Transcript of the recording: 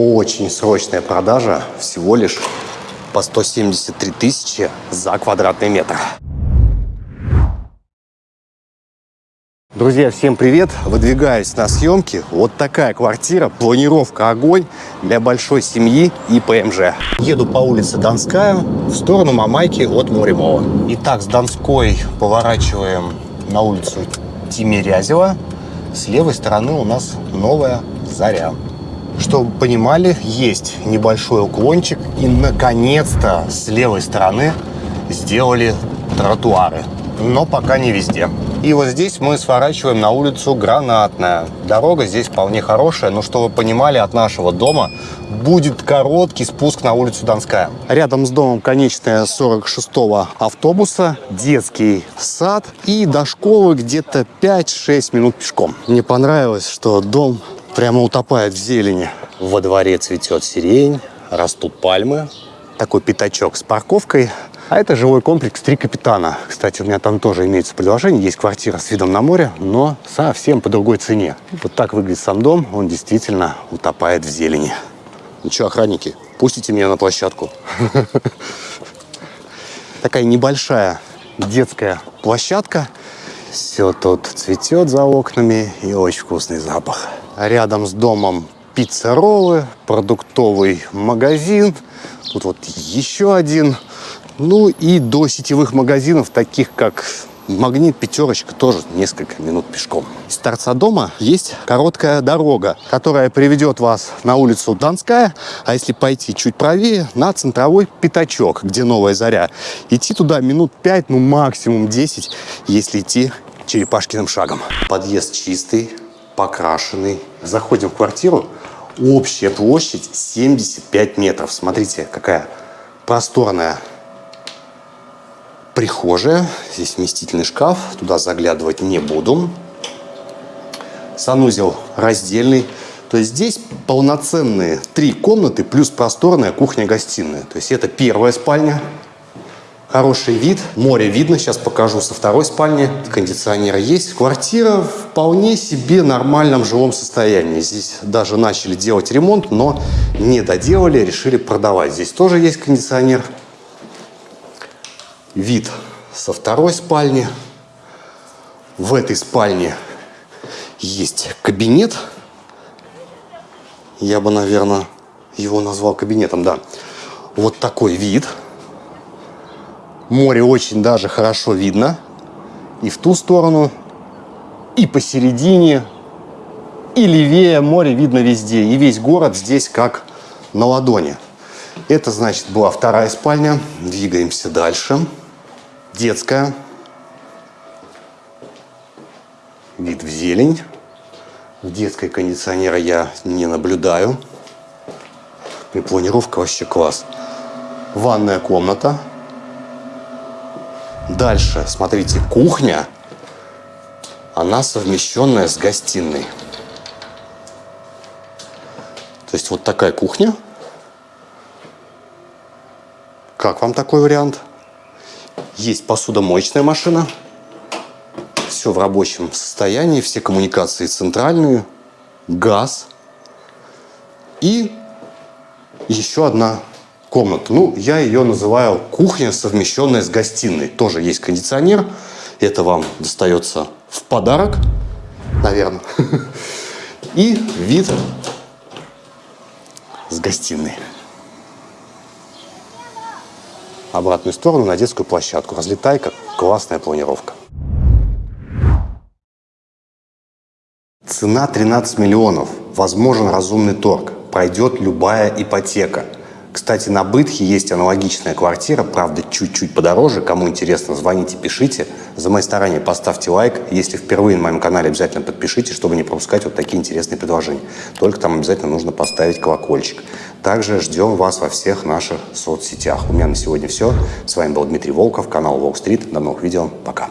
Очень срочная продажа, всего лишь по 173 тысячи за квадратный метр. Друзья, всем привет! Выдвигаюсь на съемки. Вот такая квартира, планировка огонь для большой семьи и ПМЖ. Еду по улице Донская в сторону Мамайки от Моремова. Итак, с Донской поворачиваем на улицу Тимирязева. С левой стороны у нас новая Заря. Чтобы понимали, есть небольшой уклончик и наконец-то с левой стороны сделали тротуары. Но пока не везде. И вот здесь мы сворачиваем на улицу Гранатная. Дорога здесь вполне хорошая, но чтобы вы понимали, от нашего дома будет короткий спуск на улицу Донская. Рядом с домом конечная 46-го автобуса, детский сад и до школы где-то 5-6 минут пешком. Мне понравилось, что дом прямо утопает в зелени. Во дворе цветет сирень, растут пальмы. Такой пятачок с парковкой – а это жилой комплекс «Три капитана». Кстати, у меня там тоже имеется предложение. Есть квартира с видом на море, но совсем по другой цене. Вот так выглядит сам дом. Он действительно утопает в зелени. Ну что, охранники, пустите меня на площадку. Такая небольшая детская площадка. Все тут цветет за окнами и очень вкусный запах. Рядом с домом пицца-роллы, продуктовый магазин. Тут вот еще один ну и до сетевых магазинов, таких как Магнит, пятерочка, тоже несколько минут пешком. Из торца дома есть короткая дорога, которая приведет вас на улицу Донская, а если пойти чуть правее, на центровой пятачок, где новая заря. Идти туда минут 5, ну максимум 10, если идти черепашкиным шагом. Подъезд чистый, покрашенный. Заходим в квартиру. Общая площадь 75 метров. Смотрите, какая просторная прихожая. Здесь вместительный шкаф. Туда заглядывать не буду. Санузел раздельный. То есть здесь полноценные три комнаты плюс просторная кухня-гостиная. То есть это первая спальня. Хороший вид. Море видно. Сейчас покажу со второй спальни. Кондиционер есть. Квартира вполне себе нормальном жилом состоянии. Здесь даже начали делать ремонт, но не доделали. Решили продавать. Здесь тоже есть кондиционер вид со второй спальни. В этой спальне есть кабинет. Я бы, наверное, его назвал кабинетом, да. Вот такой вид. Море очень даже хорошо видно. И в ту сторону, и посередине, и левее море видно везде. И весь город здесь как на ладони. Это, значит, была вторая спальня. Двигаемся дальше. Детская. Вид в зелень. В детской кондиционера я не наблюдаю. И планировка вообще класс. Ванная комната. Дальше, смотрите, кухня. Она совмещенная с гостиной. То есть вот такая кухня. Как вам такой вариант? Есть посудомоечная машина. Все в рабочем состоянии, все коммуникации центральные, газ. И еще одна комната. Ну, я ее называю кухня, совмещенная с гостиной. Тоже есть кондиционер. Это вам достается в подарок, наверное. И вид с гостиной обратную сторону на детскую площадку. Разлетайка, классная планировка. Цена 13 миллионов. Возможен разумный торг. Пройдет любая ипотека. Кстати, на Бытхе есть аналогичная квартира, правда, чуть-чуть подороже. Кому интересно, звоните, пишите. За мои старания поставьте лайк. Если впервые на моем канале, обязательно подпишитесь, чтобы не пропускать вот такие интересные предложения. Только там обязательно нужно поставить колокольчик. Также ждем вас во всех наших соцсетях. У меня на сегодня все. С вами был Дмитрий Волков, канал Волк Стрит. До новых видео. Пока.